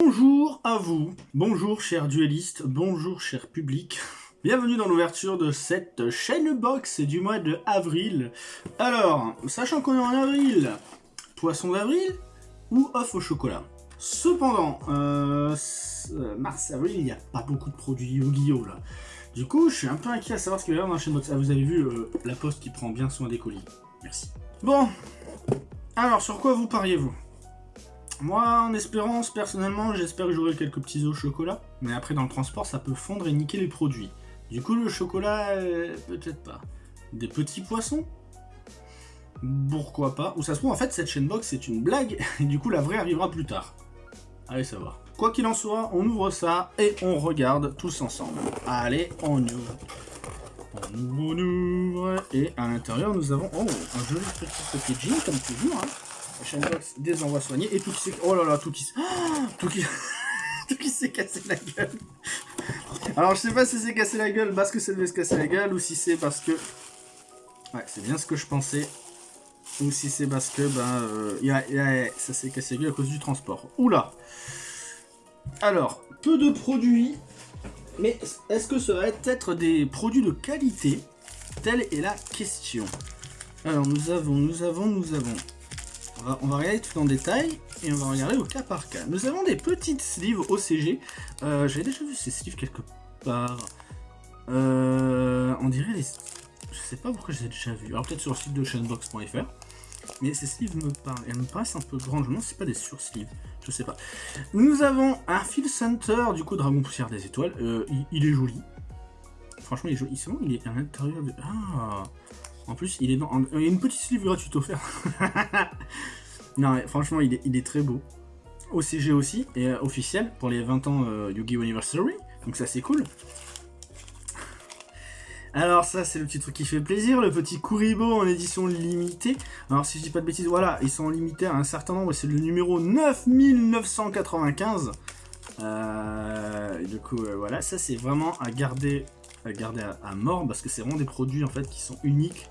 Bonjour à vous, bonjour chers duellistes, bonjour cher public. Bienvenue dans l'ouverture de cette chaîne box du mois de avril. Alors, sachant qu'on est en avril, poisson d'avril ou off au chocolat? Cependant, euh, euh, mars-avril, il n'y a pas beaucoup de produits Yu-Gi-Oh là. Du coup, je suis un peu inquiet à savoir ce qu'il va y avoir dans la chaîne box. Ah, vous avez vu euh, la poste qui prend bien soin des colis. Merci. Bon, alors sur quoi vous pariez-vous? Moi, en espérance, personnellement, j'espère que j'aurai quelques petits œufs au chocolat. Mais après, dans le transport, ça peut fondre et niquer les produits. Du coup, le chocolat, euh, peut-être pas. Des petits poissons? Pourquoi pas? Ou ça se trouve, en fait, cette chaîne box, c'est une blague. Et du coup, la vraie arrivera plus tard. Allez savoir. Quoi qu'il en soit, on ouvre ça et on regarde tous ensemble. Allez, on ouvre. On ouvre, on ouvre. Et à l'intérieur, nous avons oh, un joli petit packaging, comme toujours. Hein. La chaîne box des envois soignés. Et tout qui s'est... Oh là là, tout qui... tout qui... tout qui s'est cassé la gueule. Alors, je sais pas si c'est cassé la gueule parce que ça devait se casser la gueule ou si c'est parce que... Ouais, c'est bien ce que je pensais. Ou si c'est parce que, ben, euh, ça s'est cassé la gueule à cause du transport. Oula Alors, peu de produits. Mais est-ce que ça va être des produits de qualité? Telle est la question. Alors, nous avons, nous avons, nous avons on va, regarder tout en détail et on va regarder au cas par cas. Nous avons des petites sleeves OCG. Euh, J'avais déjà vu ces sleeves quelque part. Euh, on dirait les... Je sais pas pourquoi je les ai déjà vus. Alors peut-être sur le site de chainbox.fr. Mais ces sleeves me parlent. Elles me paraissent un peu grandes. Je me demande si c'est pas des sur-sleeves. Je sais pas. Nous avons un Phil Center, du coup, Dragon Poussière des Étoiles. Euh, il, est joli. Franchement, il est joli. il est à l'intérieur de... Ah en plus, il est dans... Il y a une petite sleeve gratuite offerte. non, franchement, il est, très beau. OCG aussi, et euh, officiel, pour les 20 ans euh, Yu-Gi-Oh! Anniversary. Donc ça, c'est cool. Alors ça, c'est le petit truc qui fait plaisir, le petit Kuribo en édition limitée. Alors si je dis pas de bêtises, voilà, ils sont limités à un certain nombre, c'est le numéro 9995. Euh, du coup, voilà, ça c'est vraiment à garder, à, garder à mort, parce que c'est vraiment des produits en fait qui sont uniques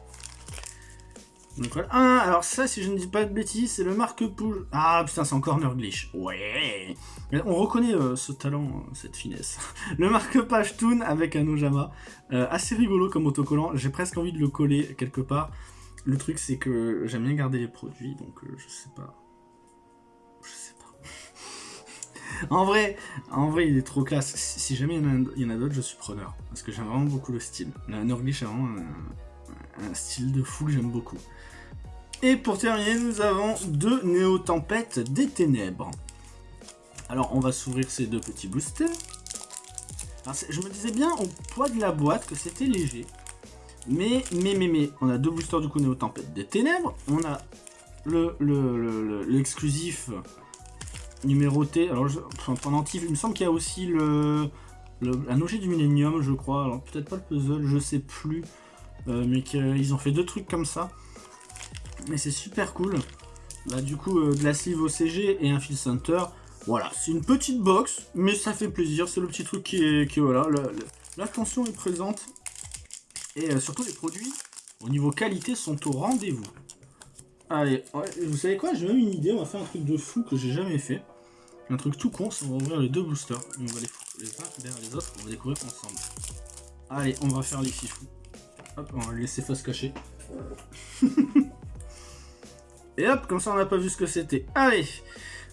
Ah, alors ça, si je ne dis pas de bêtises, c'est le marque-pouce. Ah putain, c'est encore Nurglish. Ouais. On reconnaît euh, ce talent, euh, cette finesse. le marque-page Toon avec un Ojama. Euh, assez rigolo comme autocollant. J'ai presque envie de le coller quelque part. Le truc, c'est que j'aime bien garder les produits, donc je sais pas. Je sais pas. en vrai, en vrai, il est trop classe. Si jamais il y en a, d'autres, je suis preneur. Parce que j'aime vraiment beaucoup le style. Nurglish est vraiment un style de fou que j'aime beaucoup. Et pour terminer, nous avons deux Néo-Tempêtes des Ténèbres. Alors, on va s'ouvrir ces deux petits boosters. je me disais bien au poids de la boîte que c'était léger. Mais, mais, mais, mais, on a deux boosters du coup Néo-Tempête des Ténèbres. On a l'exclusif le, le, numéroté. Alors, je, pendentif, il me semble qu'il y a aussi le, un objet du Millennium, je crois. Alors, peut-être pas le puzzle, je sais plus. Euh, mais qu'ils ont fait deux trucs comme ça. Mais c'est super cool. Bah, du coup, euh, de la sleeve OCG et un fil center. Voilà, c'est une petite box, mais ça fait plaisir. C'est le petit truc qui est... Qui, voilà, l'attention est présente. Et euh, surtout, les produits, au niveau qualité, sont au rendez-vous. Allez, vous savez quoi? J'ai même une idée. On va faire un truc de fou que j'ai jamais fait. Un truc tout con, c'est on va ouvrir les deux boosters. on va les foutre les uns derrière les autres. On va découvrir ensemble. Allez, on va faire les fifous. Hop, on va laisser face cachée. Et hop, comme ça on n'a pas vu ce que c'était. Allez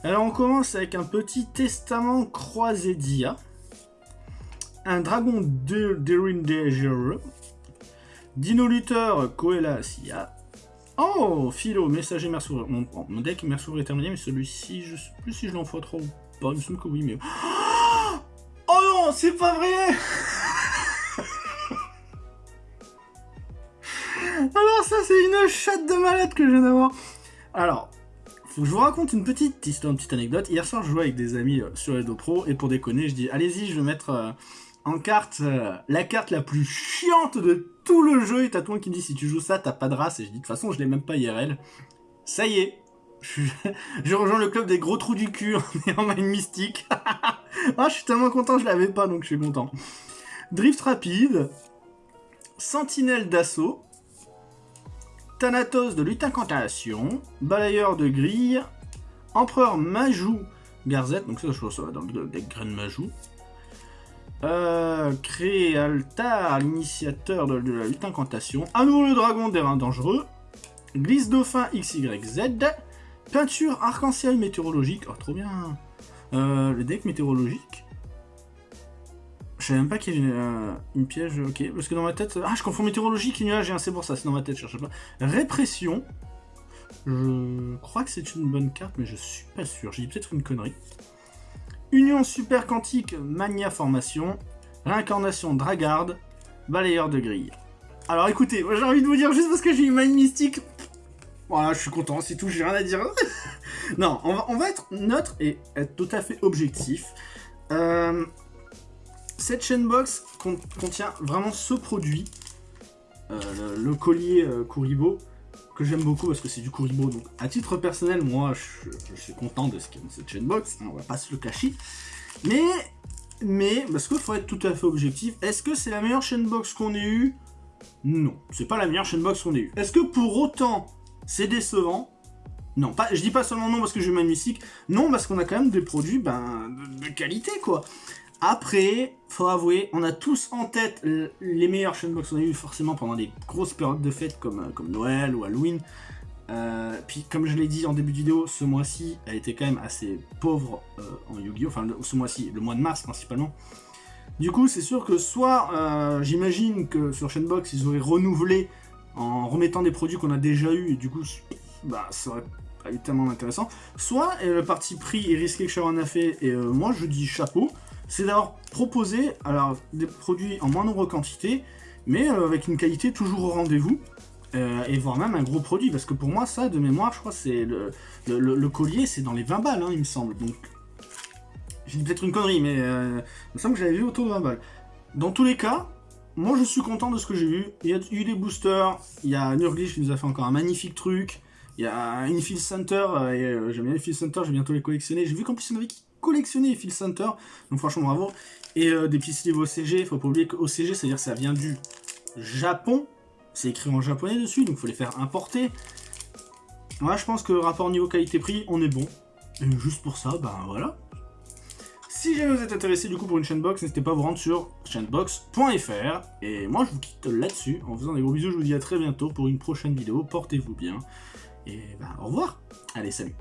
Alors on commence avec un petit testament croisé d'IA. Un dragon de Derindager. Dino lutteur Koela Sia. Oh Philo, messager Mersour. Mon, mon deck Mersour est terminé, mais celui-ci, je sais plus si je l'envoie trop ou pas. Il me semble que oui, mais. Oh non, c'est pas vrai Alors ça c'est une chatte de malade que je viens d'avoir. Alors, faut que je vous raconte une petite histoire, une petite anecdote. Hier soir, je jouais avec des amis euh, sur Edo Pro, et pour déconner, je dis, allez-y, je vais mettre euh, en carte euh, la carte la plus chiante de tout le jeu, et t'as toi qui me dit, si tu joues ça, t'as pas de race, et je dis, de toute façon, je l'ai même pas IRL. Ça y est, je, rejoins le club des gros trous du cul en main mystique. ah, je suis tellement content, je l'avais pas, donc je suis content. Drift rapide, sentinelle d'assaut, Thanatos de lutte incantation, balayeur de grille, empereur Majou Garzette, donc ça, je ça dans le deck Graine Majou. Euh, l'initiateur de, la lutte incantation. À nouveau le dragon des reins dangereux. Glisse dauphin XYZ. Peinture arc-en-ciel météorologique. Oh, trop bien. Euh, le deck météorologique. Je savais même pas qu'il y avait euh, une, piège. Ok, parce que dans ma tête. Ah, je confonds météorologique et nuage, c'est pour ça. C'est dans ma tête, je cherche pas. Répression. Je crois que c'est une bonne carte, mais je suis pas sûr. J'ai dit peut-être une connerie. Union super quantique Mania Formation. Réincarnation Dragard. Balayeur de grille. Alors écoutez, j'ai envie de vous dire, juste parce que j'ai une Mind Mystique. Voilà, je suis content, c'est tout, j'ai rien à dire. non, on va, être neutre et être tout à fait objectif. Euh, cette chainbox contient vraiment ce produit. Euh, le, collier euh, Kuribo que j'aime beaucoup parce que c'est du Kuribo. Donc, à titre personnel, moi, je, suis content de ce qu'il y a cette chainbox. Hein, on va pas se le cacher. Mais, mais, parce qu'il faut être tout à fait objectif, est-ce que c'est la meilleure chainbox qu'on ait eue? Non, c'est pas la meilleure chainbox qu'on ait eue. Est-ce que pour autant, c'est décevant? Non, pas, je dis pas seulement non parce que je magnifique, non parce qu'on a quand même des produits ben, de qualité quoi. Après, faut avouer, on a tous en tête les meilleurs Shenbox qu'on a eu forcément pendant des grosses périodes de fêtes comme, euh, comme Noël ou Halloween. Euh, puis comme je l'ai dit en début de vidéo, ce mois-ci a été quand même assez pauvre euh, en Yu-Gi-Oh! Enfin, ce mois-ci, le mois de mars principalement. Du coup, c'est sûr que soit, j'imagine que sur Shenbox, ils auraient renouvelé en remettant des produits qu'on a déjà eu, et du coup, bah, ça aurait pas été tellement intéressant. Soit le parti pris est risqué que Sharon a fait, et moi je dis chapeau, c'est d'avoir proposé alors, des produits en moindre quantité, mais euh, avec une qualité toujours au rendez-vous, euh, et voire même un gros produit, parce que pour moi, ça, de mémoire, je crois c'est le, collier, c'est dans les 20 balles, hein, il me semble, donc... J'ai peut-être une connerie, mais euh, il me semble que j'avais vu autour de 20 balles. Dans tous les cas, moi je suis content de ce que j'ai vu. Il y a eu des boosters, il y a Nurglish qui nous a fait encore un magnifique truc, il y a Infield Center, et j'aime bien Infield Center, je vais bientôt les collectionner. J'ai vu qu'en plus il y en qui collectionner Phil Center, donc franchement bravo. Et euh, des petits livres OCG, faut pas oublier que OCG, c'est-à-dire ça vient du Japon, c'est écrit en japonais dessus, donc faut les faire importer. Moi je pense que rapport niveau qualité-prix, on est bon. Et juste pour ça, ben voilà. Si jamais vous êtes intéressé du coup pour une chainbox, n'hésitez pas à vous rendre sur chainbox.fr. Et moi je vous quitte là-dessus, en faisant des gros bisous, je vous dis à très bientôt pour une prochaine vidéo, portez-vous bien. Et ben au revoir Allez, salut